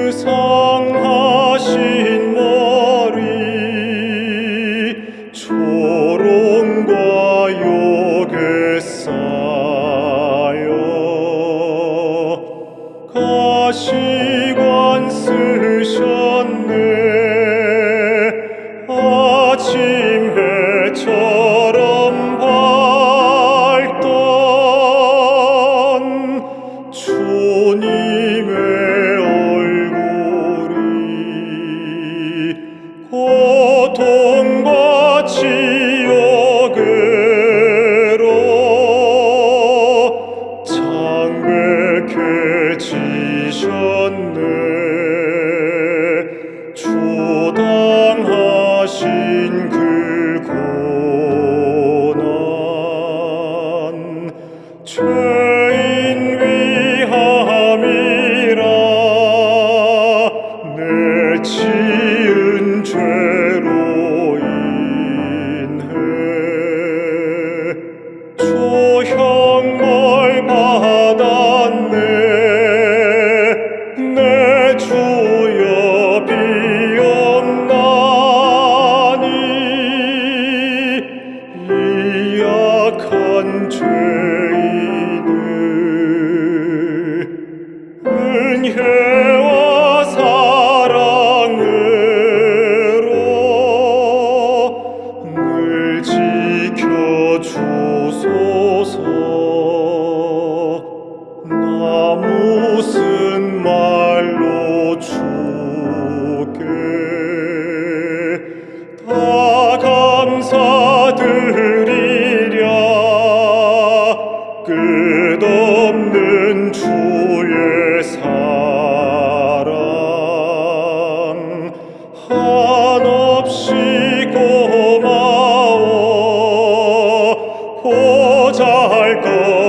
불상하신 머리 조롱과 욕에 쌓여 가시 이셨네 초당하신 그 고난 죄인 위함이라 내 지. 주의 사랑. 한없이 고마워. 보잘 것